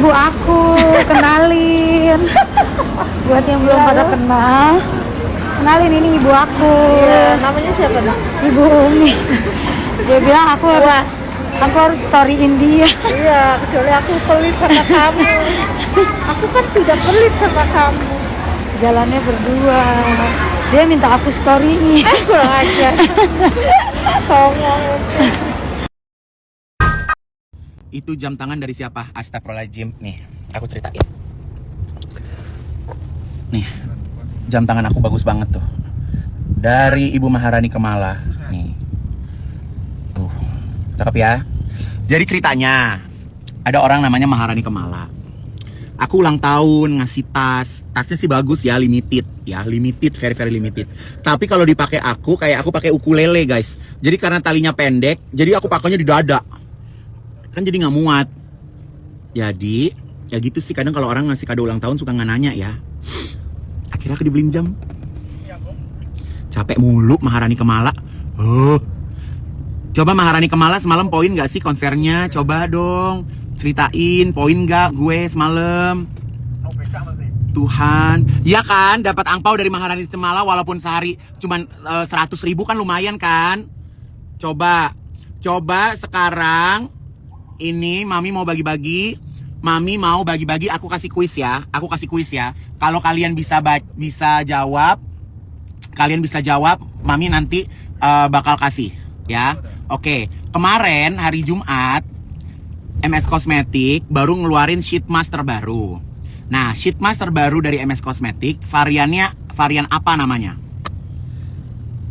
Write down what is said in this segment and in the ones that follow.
ibu aku, kenalin. Buat yang belum Iya, pada kenal, kenalin ini ibu aku. Iya, namanya siapa nak? Ibu Umi. Dia bilang aku harus aku harus storyin dia. Iya, kecuali aku pelit sama kamu. Aku kan tidak pelit sama kamu. Jalannya berdua. Dia minta aku storyin. Eh, kurang ajar. Songong. Itu jam tangan dari siapa? Astagfirullahaladzim. Nih, aku ceritain. Nih, jam tangan aku bagus banget tuh. Dari Ibu Maharani Kemala. Nih. Tuh, cakep ya. Jadi ceritanya, ada orang namanya Maharani Kemala. Aku ulang tahun ngasih tas. Tasnya sih bagus ya, limited ya, limited, very very limited. Tapi kalau dipakai aku kayak aku pakai ukulele, guys. Jadi karena talinya pendek, jadi aku pakainya di dada kan jadi nggak muat. Jadi ya gitu sih kadang kalau orang ngasih kado ulang tahun suka nggak nanya ya. Akhirnya aku dibeliin jam. Capek mulu Maharani Kemala. Oh. Coba Maharani Kemala semalam poin nggak sih konsernya? Coba dong. Ceritain poin nggak gue semalam? Tuhan, ya kan dapat angpau dari Maharani Kemala walaupun sehari cuman seratus ribu kan lumayan kan? Coba, coba sekarang ini mami mau bagi-bagi. Mami mau bagi-bagi. Aku kasih kuis ya. Aku kasih kuis ya. Kalau kalian bisa bisa jawab kalian bisa jawab mami nanti eh, bakal kasih ya. Oke. Kemarin hari Jumat MS Cosmetic baru ngeluarin sheet mask terbaru. Nah sheet mask terbaru dari MS Cosmetic variannya varian apa namanya?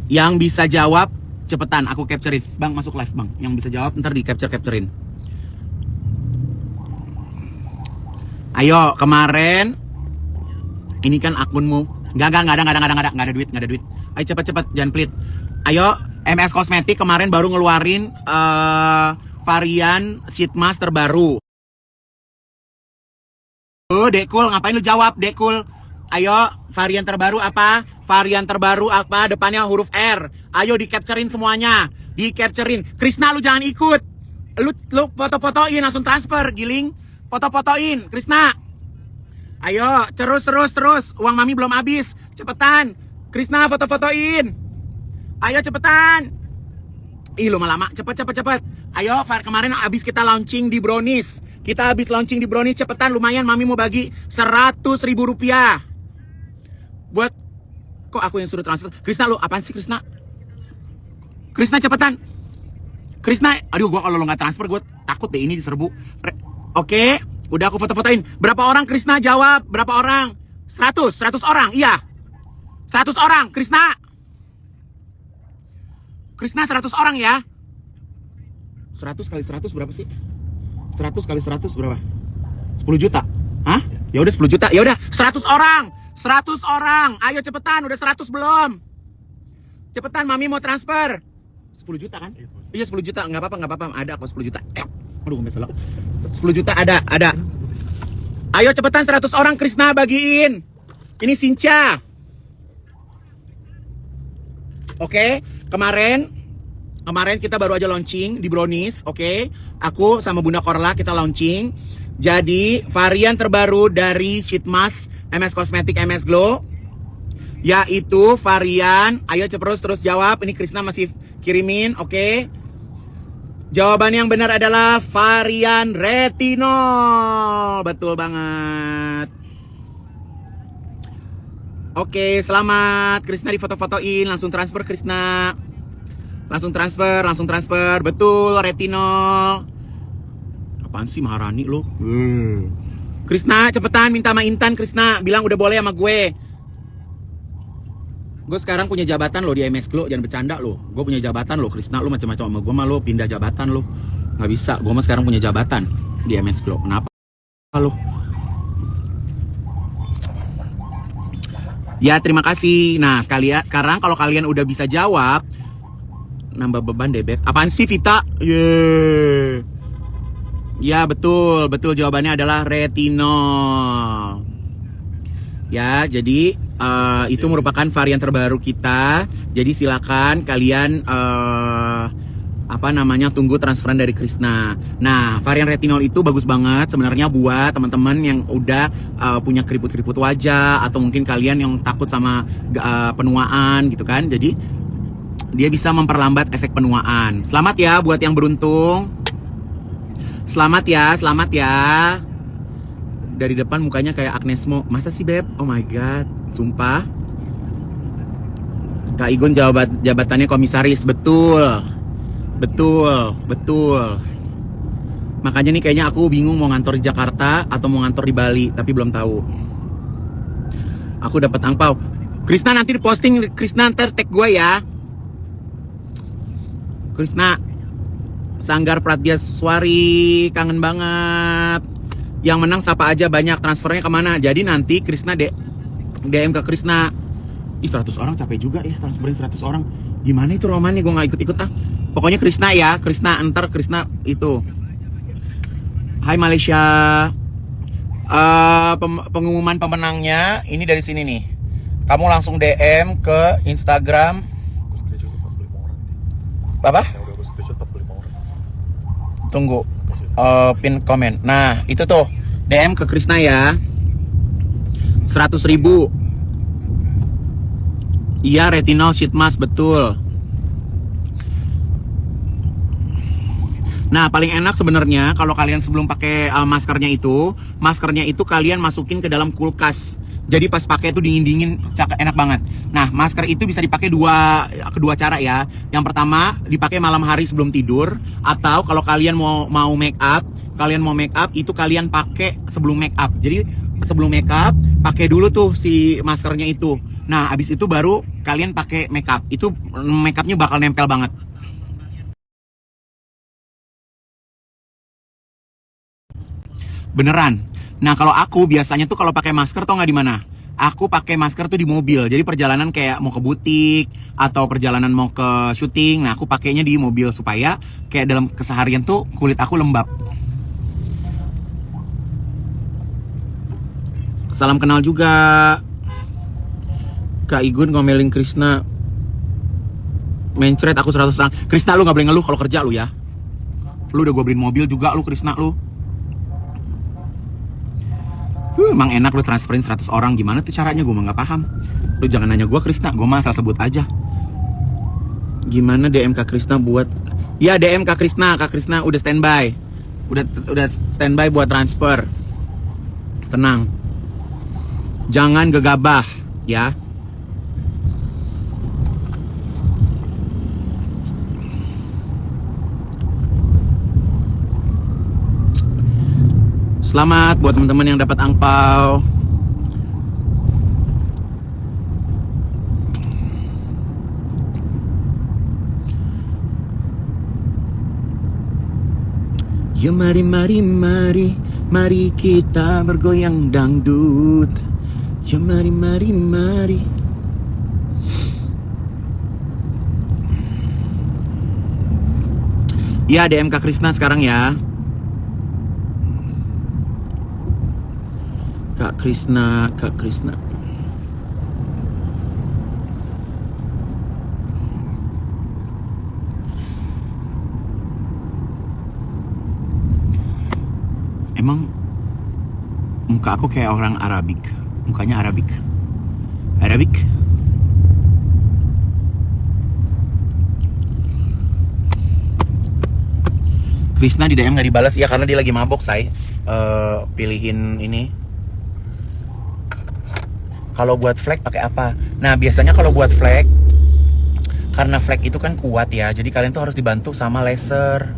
Yang bisa jawab cepetan aku capturein. Bang masuk live bang. Yang bisa jawab ntar di capture capturein Ayo, kemarin ini kan akunmu. Enggak, enggak, enggak ada, enggak ada, enggak ada, enggak ada, duit, enggak ada duit. Ayo cepet cepet, jangan pelit. Ayo, MS Cosmetic kemarin baru ngeluarin eh, varian sheet mask terbaru. Oh, Dekul, ngapain lu jawab, Dekul? Ayo, varian terbaru apa? Varian terbaru apa? Depannya huruf R. Ayo di capturein semuanya. Di capturein. Krisna lu jangan ikut. Lu lu foto-fotoin langsung transfer, giling. Foto-fotoin, Krisna. Ayo, terus terus terus. Uang mami belum habis. Cepetan. Krisna foto-fotoin. Ayo cepetan. Ih, lu lama. Cepet cepet cepet. Ayo, Far kemarin habis kita launching di Brownies. Kita habis launching di Brownies cepetan lumayan mami mau bagi 100 ribu rupiah. Buat kok aku yang suruh transfer? Krisna lu apaan sih Krisna? Krisna cepetan. Krisna, aduh gua kalau lo nggak transfer gue takut deh ini diserbu. Oke, udah aku foto-fotoin. Berapa orang Krisna jawab? Berapa orang? 100, 100 orang, iya. 100 orang, Krisna. Krisna 100 orang ya. 100 kali 100 berapa sih? 100 kali 100 berapa? 10 juta. Hah? Ya udah 10 juta. Ya udah 100 orang. 100 orang. Ayo cepetan, udah 100 belum? Cepetan mami mau transfer. 10 juta kan? Iya 10 juta, nggak apa-apa, nggak apa-apa. Ada kok 10 juta. Eh, Aduh, nggak salah. 10 juta ada, ada. Ayo cepetan 100 orang Krisna bagiin. Ini Sinca. Oke, kemarin kemarin kita baru aja launching di Brownies, oke? Aku sama Bunda Korla kita launching. Jadi varian terbaru dari sheet mask MS Cosmetic MS Glow yaitu varian ayo cepet terus jawab ini Krisna masih kirimin oke jawaban yang benar adalah varian retinol. Betul banget. Oke selamat. Krisna di foto-fotoin langsung transfer Krisna. Langsung transfer langsung transfer. Betul retinol. Apaan sih Maharani lo? Krisna cepetan minta sama Intan Krisna. Bilang udah boleh sama gue gue sekarang punya jabatan lo di MS Glow jangan bercanda lo. Gue punya jabatan lo Krisna lo macam-macam sama gue mah lo pindah jabatan lo. Nggak bisa gue mah sekarang punya jabatan di MS Glow kenapa lo? Ya terima kasih. Nah sekali ya sekarang kalau kalian udah bisa jawab nambah beban deh beb. Apaan sih Vita? Yeay. ya betul. Betul jawabannya adalah retinol Ya, jadi eh, itu merupakan varian terbaru kita. Jadi silakan kalian eh, apa namanya tunggu transferan dari Krishna. Nah, varian retinol itu bagus banget sebenarnya buat teman-teman yang udah uh, punya keriput-keriput wajah atau mungkin kalian yang takut sama uh, penuaan gitu kan. Jadi dia bisa memperlambat efek penuaan. Selamat ya buat yang beruntung. Selamat ya, selamat ya. Dari depan mukanya kayak Agnes Mo. Masa sih, Beb? Oh my god, sumpah. Kak Igun jabat jabatannya komisaris, betul. Betul, betul. Makanya nih kayaknya aku bingung mau ngantor di Jakarta atau mau ngantor di Bali, tapi belum tahu. Aku dapat angpau. Krisna nanti diposting, Krisna ntar tag gue ya. Krisna, Sanggar Pratya Suari, kangen banget. Yang menang siapa aja banyak transfernya ke mana? Jadi nanti Krisna de DM ke Krisna. Ih 100 orang capek juga ya transferin 100 orang. Gimana itu romannya gue nggak ikut-ikut ah. Pokoknya Krisna ya, Krisna entar Krisna itu. Hai Malaysia. Eh, pem- pengumuman pemenangnya ini dari sini nih. Kamu langsung DM ke Instagram apa? Tunggu. Eh, pin komen. Nah, itu tuh DM ke Krisna ya. 100 ribu. Iya, retinol sheet mask betul. Nah, paling enak sebenarnya kalau kalian sebelum pakai uh, maskernya itu, maskernya itu kalian masukin ke dalam kulkas. Jadi pas pakai itu dingin-dingin, cak- enak banget. Nah, masker itu bisa dipakai dua kedua cara ya. Yang pertama dipakai malam hari sebelum tidur, atau kalau kalian mau mau make up, kalian mau make up itu kalian pakai sebelum make up. Jadi sebelum make up pakai dulu tuh si maskernya itu. Nah, abis itu baru kalian pakai make up. Itu make upnya bakal nempel banget. Beneran. Nah kalau aku biasanya tuh kalau pakai masker tau nggak di mana? Aku pakai masker tuh di mobil. Jadi perjalanan kayak mau ke butik atau perjalanan mau ke syuting. Nah aku pakainya di mobil supaya kayak dalam keseharian tuh kulit aku lembab. Salam kenal juga. Kak Igun ngomelin Krisna. Mencret aku 100 orang. Krisna lu nggak boleh ngeluh kalau kerja lu ya. Lu udah gue beliin mobil juga lu Krisna lu. Huh, emang enak lu transferin 100 orang gimana tuh caranya gue nggak paham. Lu jangan nanya gue Krisna, gue mah sebut aja. Gimana DM Kak Krisna buat? Ya DM Kak Krisna, Kak Krisna udah standby, udah udah standby buat transfer. Tenang, jangan gegabah ya. Selamat buat teman-teman yang dapat angpau. Ya mari mari mari mari kita bergoyang dangdut. Ya mari mari mari. Ya DM Kak Krisna sekarang ya. Kak Krisna, Kak Krisna. Emang muka aku kayak orang Arabik. Mukanya Arabik. Arabik. Krisna di DM nggak dibalas ya karena dia lagi mabok say. Eh, pilihin ini kalau buat flag pakai apa? Nah, biasanya kalau buat flag karena flag itu kan kuat ya. Jadi kalian tuh harus dibantu sama laser.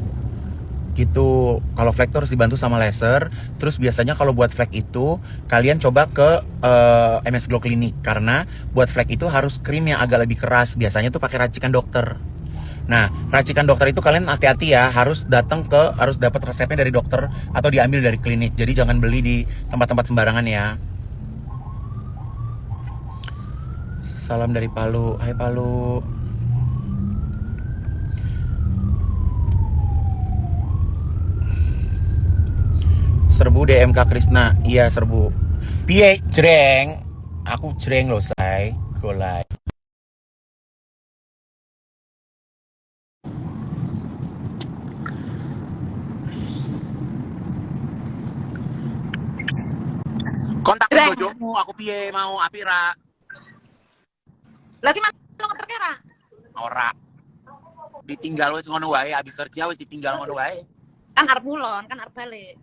Gitu. Kalau flag tuh harus dibantu sama laser. Terus biasanya kalau buat flag itu kalian coba ke eh, MS Glow Clinic karena buat flag itu harus krim yang agak lebih keras. Biasanya tuh pakai racikan dokter. Nah, racikan dokter itu kalian hati-hati ya, harus datang ke harus dapat resepnya dari dokter atau diambil dari klinik. Jadi jangan beli di tempat-tempat sembarangan ya. Salam dari Palu. Hai Palu. Serbu DMK Krisna. Iya, serbu. Piye jreng? Aku jreng loh, say. Go live. Kontak bojomu, aku piye mau apira. Lagi mas lo ngeterke ra? Ora. Ditinggal wis ngono wae, habis kerja wis ditinggal ngono wae. Kan arep mulon, kan arep balik.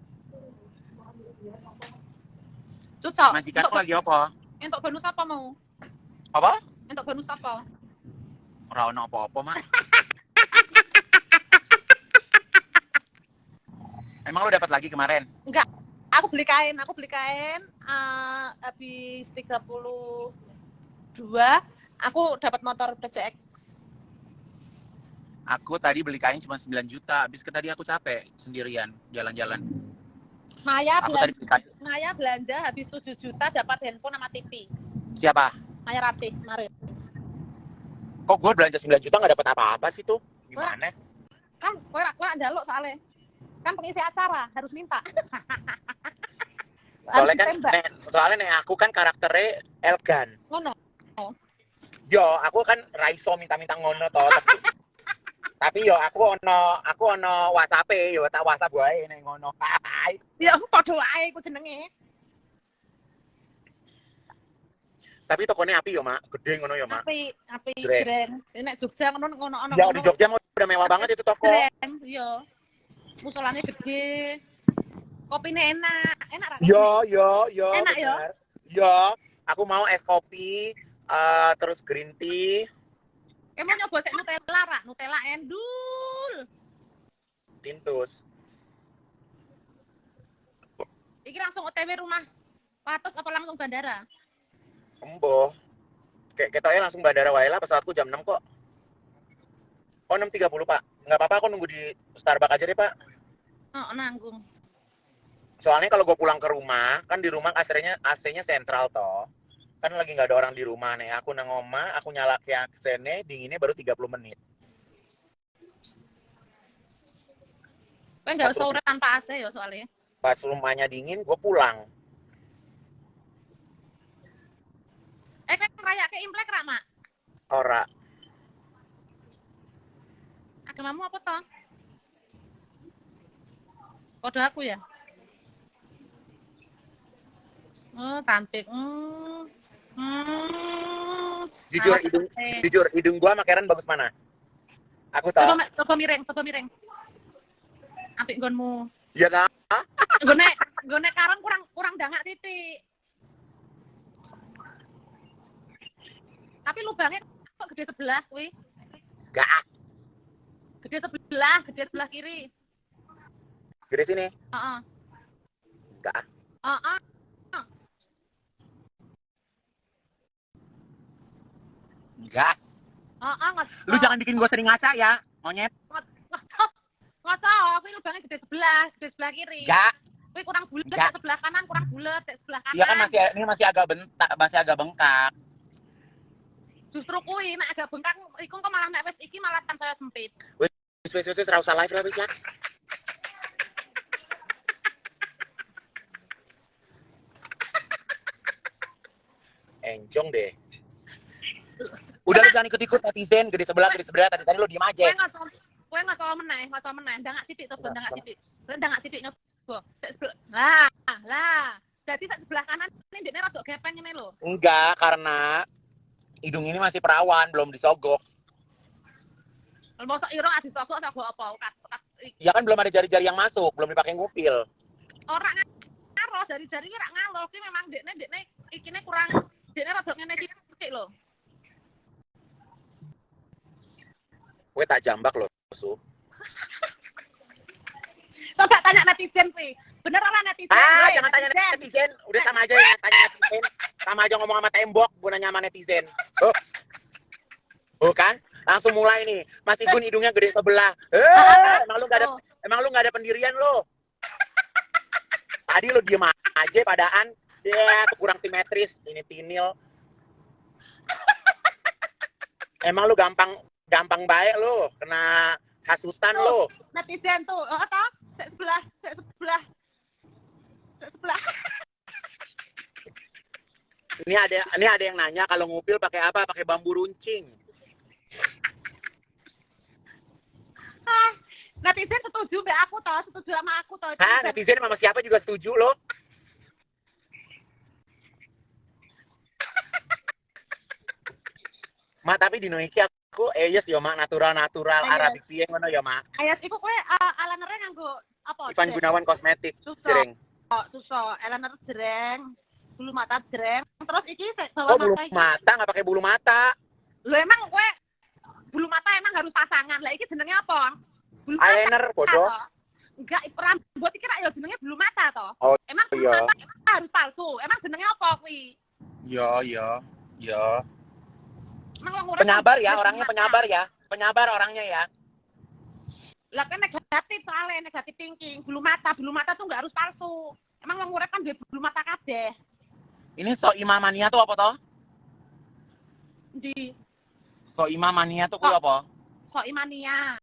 Cocok. Majikanku lagi apa? Entuk bonus apa mau? Apa? Entuk bonus apa? Ora ono apa-apa, Mak. Emang lu dapat lagi kemarin? Aku beli kain, aku beli kain eh, habis 32 aku dapat motor PCX. Aku tadi beli kain cuma 9 juta, habis ke tadi aku capek sendirian jalan-jalan. Maya Aku belanja, tadi. Maya belanja habis 7 juta dapat handphone sama TV. Siapa? Maya Ratih kemarin. Kok gue belanja 9 juta nggak dapat apa-apa sih tuh? Gimana? Kan kowe ra kowe ada lo soalnya. Kan pengisi acara harus minta. Soalnya kan, soalnya nek aku kan karakternya elegan. Ngono. Yo, aku kan raiso minta-minta ngono toh. Tapi, tapi yo aku ono aku ono WhatsApp yo tak WhatsApp wae nek ngono. Ya padha wae ku jenenge. Tapi tokonya api yo, Mak. Gede ngono yo, Mak. Api api jreng. Ini nek Jogja ngono ngono ono. Ya di Jogja udah mewah banget itu toko. Jreng, iya. Musolane gede. Kopinya enak, enak? Yo, yo, yo. Enak, yo? bener. Yo, aku mau es kopi, eh, terus green tea, Emang nyoba sik Nutella ra? Nutella endul. tintus. Iki langsung OTW rumah. Patus apa langsung bandara? Embo. Kayak ketoknya langsung bandara wae lah pesawatku jam 6 kok. Oh 6.30 pak. Nggak apa-apa aku nunggu di Starbucks aja deh pak. Oh, nanggung. Soalnya kalau gue pulang ke rumah, kan di rumah AC-nya AC-nya sentral toh. Kan lagi nggak ada orang di rumah nih. Aku nang oma, aku nyala ke AC-nya, dinginnya baru 30 menit. Kowe enggak usah tanpa AC ya soalnya. Pas rumahnya dingin, gue pulang. Eh, kowe ngrayake Imlek ra, Mak? Ora. Agamamu apa toh? Kode aku ya? Oh, cantik. Hmm. Hmm. Jujur, Awas, hidung, eh. jujur, hidung gue sama Karen bagus mana? Aku tahu. Coba, coba miring, coba miring. Apik nggonmu. Iya kan? Gone, gone karang kurang kurang dangak titik. Tapi lubangnya kok gede sebelah kuwi. Gak. Gede sebelah, gede sebelah kiri. Gede sini. Heeh. Gak. Heeh. Enggak. Heeh, nggak Lu jangan bikin gue sering ngaca ya, monyet. nggak tahu, kuwi lubangnya gede sebelah, gede sebelah kiri. Enggak. Kuwi kurang bulat, sebelah kanan kurang bulat, sebelah kanan. Iya kan masih ini masih agak bentak, masih agak bengkak. Justru kuwi nek agak bengkak iku kok malah nek wis iki malah kan saya sempit. Wis wis wis wis, ra usah live lah wis lah. Enjong deh. Udah lu jangan ikut-ikut netizen, gede sebelah, gede sebelah. Tadi tadi lu diem aja. kowe nggak tau meneh, nggak tau meneh. Dangak titik coba, dangak titik. Kowe dangak titik nyoba. Lah, lah. Jadi sebelah kanan ini dia rada gepeng ini lho. Enggak, karena hidung ini masih perawan, belum disogok. Mau irung adi sogok sogok apa? Ya kan belum ada jari-jari yang masuk, belum dipakai ngupil. orang ngaro dari jari rak ngalo ki memang dekne dekne ikine kurang dekne rada ngene titik lho. Gue tak jambak loh, Su. Coba tanya netizen kuwi. Bener ora netizen? Ah, Weh, jangan tanya netizen. Udah sama aja ya, tanya netizen. Sama aja ngomong sama tembok, gue nanya sama netizen. Oh. Oh kan? Langsung mulai nih. Mas Igun hidungnya gede sebelah. Eh, emang lu gak ada Oh. emang lu gak ada pendirian lo. Tadi lu diem aja padaan. Ya, tuh kurang simetris. Ini tinil. Emang lu gampang gampang baik lo kena hasutan lo. Netizen tuh oh tau? Sebelah sebelah. Sebelah. Ini ada ini ada yang nanya kalau ngupil pakai apa? Pakai bambu runcing. Ah, netizen setuju be aku tau setuju sama aku tau. Ah netizen sama siapa juga setuju lo? Ma, tapi di Noiki aku eh yes yo mak natural natural Iya. Arabic piye ngono ya mak. Ayat iku kowe uh, alanere nganggo apa? Ivan Gunawan kosmetik Susah. jering. Suso, eyeliner jreng, bulu mata jreng. Terus iki bawah Oh bulu mata mata nggak pakai bulu mata. Lho emang kowe bulu mata emang harus pasangan. Lah iki jenenge apa? Bulu mata Eyeliner bodoh. toh. Enggak, rambut iki rak ya jenenge bulu mata toh. Oh, emang bulu iya. mata harus palsu. Emang jenenge apa kuwi? Yo yo yo. Penyabar ya orangnya penyabar ya. Penyabar orangnya ya. Lah kan negatif soalnya negatif thinking. Bulu mata, bulu mata tuh nggak harus palsu. Emang wong urip kan duwe bulu mata kabeh. Ini so imamania tuh apa toh? Di So imamania tuh kuwi apa? kok imania.